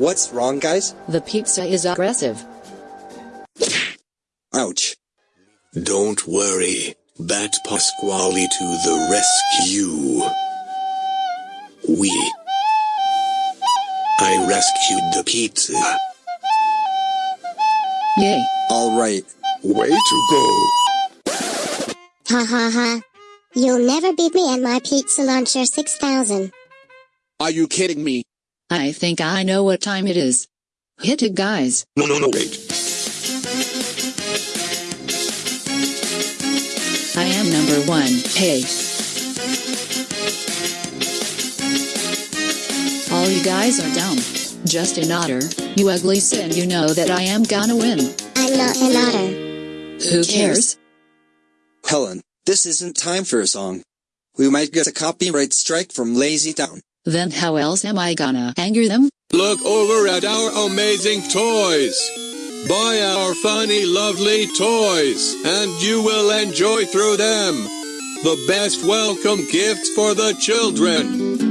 What's wrong, guys? The pizza is aggressive. Ouch. Don't worry, Bat Pasquale to the rescue. We. I rescued the pizza. Yay. Alright. Way to go. Ha ha ha. You'll never beat me at my pizza launcher 6000. Are you kidding me? I think I know what time it is. Hit it guys. No, no, no, wait. I am number one. Hey. All you guys are dumb. Just an otter. You ugly sin you know that I am gonna win. I'm not an otter. Who cares? Helen, this isn't time for a song. We might get a copyright strike from Lazy Town. Then how else am I gonna anger them? Look over at our amazing toys. Buy our funny, lovely toys, and you will enjoy through them. The best welcome gifts for the children.